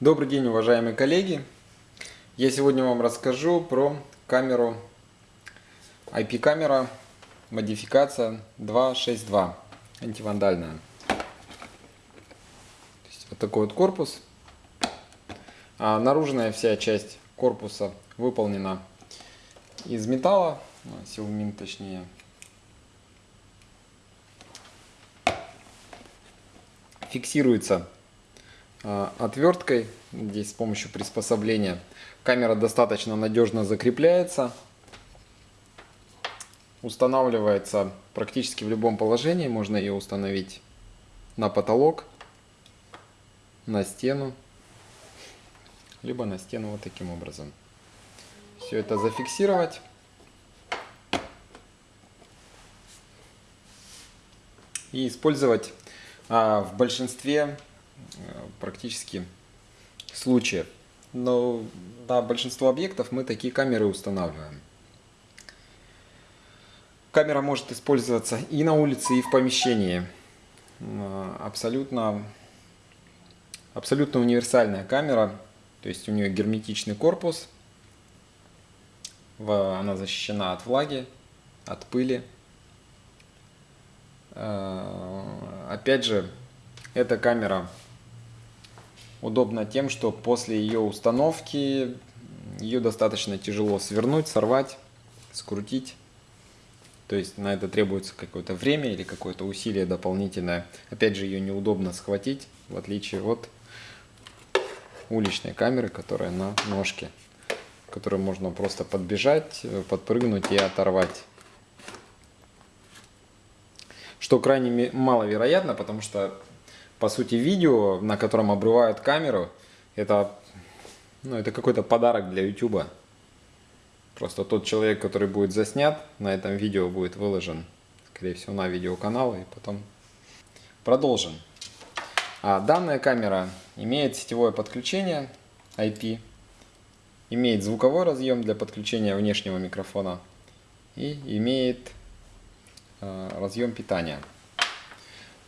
Добрый день, уважаемые коллеги! Я сегодня вам расскажу про камеру IP-камера модификация 262 антивандальная. Вот такой вот корпус. А наружная вся часть корпуса выполнена из металла, ну, силумин точнее. Фиксируется отверткой, здесь с помощью приспособления. Камера достаточно надежно закрепляется. Устанавливается практически в любом положении. Можно ее установить на потолок, на стену, либо на стену вот таким образом. Все это зафиксировать. И использовать а, в большинстве Э, практически случаев. Но на большинство объектов мы такие камеры устанавливаем. Камера может использоваться и на улице, и в помещении. Э, абсолютно, абсолютно универсальная камера. То есть у нее герметичный корпус. Она защищена от влаги, от пыли. Э, опять же, эта камера удобна тем, что после ее установки ее достаточно тяжело свернуть, сорвать, скрутить. То есть на это требуется какое-то время или какое-то усилие дополнительное. Опять же, ее неудобно схватить, в отличие от уличной камеры, которая на ножке, которую можно просто подбежать, подпрыгнуть и оторвать. Что крайне маловероятно, потому что по сути, видео, на котором обрывают камеру, это, ну, это какой-то подарок для YouTube. Просто тот человек, который будет заснят, на этом видео будет выложен, скорее всего, на видеоканал и потом продолжим. А данная камера имеет сетевое подключение IP, имеет звуковой разъем для подключения внешнего микрофона и имеет э, разъем питания.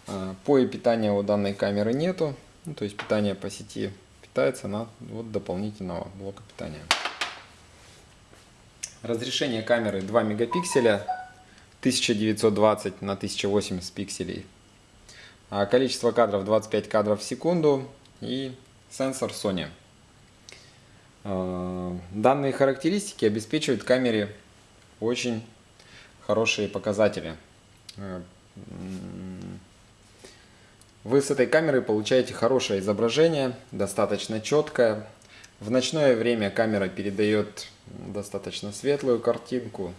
А, Поя питания у данной камеры нету, ну, то есть питание по сети питается на вот дополнительного блока питания. Разрешение камеры 2 мегапикселя, 1920 на 1080 пикселей. А количество кадров 25 кадров в секунду и сенсор Sony. А, данные характеристики обеспечивают камере очень хорошие показатели. Вы с этой камерой получаете хорошее изображение, достаточно четкое. В ночное время камера передает достаточно светлую картинку.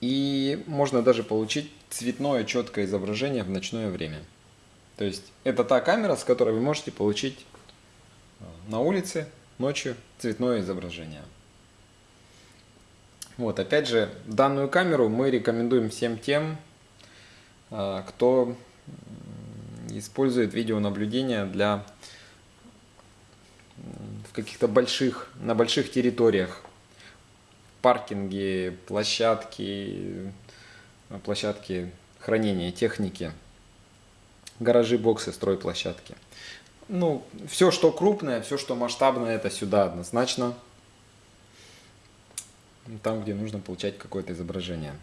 И можно даже получить цветное четкое изображение в ночное время. То есть это та камера, с которой вы можете получить э, на улице ночью цветное изображение. Вот, опять же, данную камеру мы рекомендуем всем тем, э, кто использует видеонаблюдение для в каких-то больших, на больших территориях. Паркинги, площадки, площадки хранения техники, гаражи, боксы, стройплощадки. Ну, все, что крупное, все, что масштабное, это сюда однозначно. Там, где нужно получать какое-то изображение.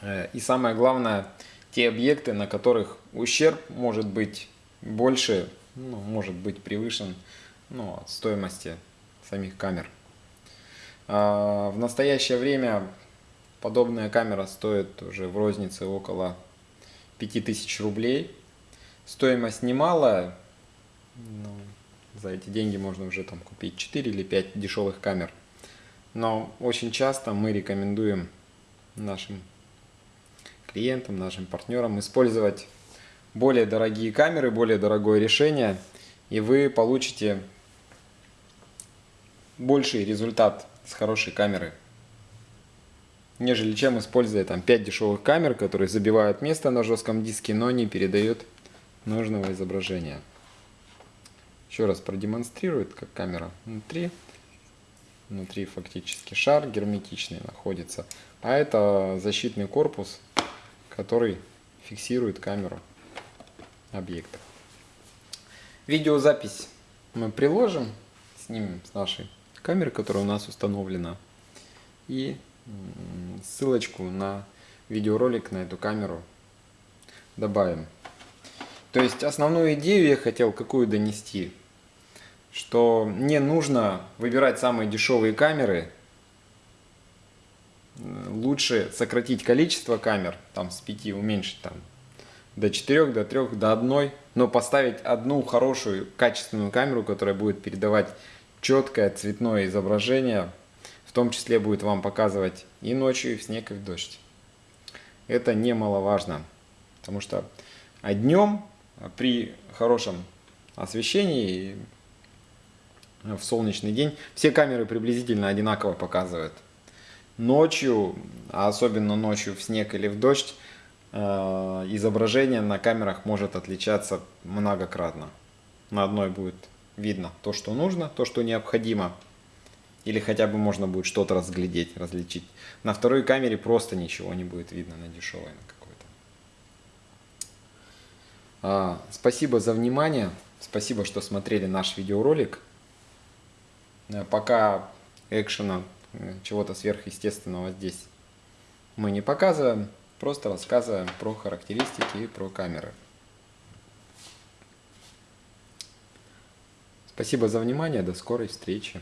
Э, и самое главное – те объекты, на которых ущерб может быть больше, ну, может быть превышен ну, стоимости самих камер. А в настоящее время подобная камера стоит уже в рознице около 5000 рублей. Стоимость немалая, но за эти деньги можно уже там купить 4 или 5 дешевых камер. Но очень часто мы рекомендуем нашим клиентам, нашим партнерам использовать более дорогие камеры, более дорогое решение, и вы получите больший результат с хорошей камеры, нежели чем используя там 5 дешевых камер, которые забивают место на жестком диске, но не передают нужного изображения. Еще раз продемонстрирует, как камера внутри. Внутри фактически шар герметичный находится. А это защитный корпус который фиксирует камеру объекта. Видеозапись мы приложим, снимем с нашей камеры, которая у нас установлена, и ссылочку на видеоролик на эту камеру добавим. То есть основную идею я хотел какую донести, что не нужно выбирать самые дешевые камеры, лучше сократить количество камер, там с 5 уменьшить там до 4, до 3, до 1, но поставить одну хорошую качественную камеру, которая будет передавать четкое цветное изображение, в том числе будет вам показывать и ночью, и в снег, и в дождь. Это немаловажно, потому что а днем при хорошем освещении в солнечный день все камеры приблизительно одинаково показывают. Ночью, а особенно ночью в снег или в дождь, э, изображение на камерах может отличаться многократно. На одной будет видно то, что нужно, то, что необходимо, или хотя бы можно будет что-то разглядеть, различить. На второй камере просто ничего не будет видно на дешевой на какой-то. А, спасибо за внимание, спасибо, что смотрели наш видеоролик. Э, пока экшена чего-то сверхъестественного здесь мы не показываем, просто рассказываем про характеристики и про камеры. Спасибо за внимание, до скорой встречи.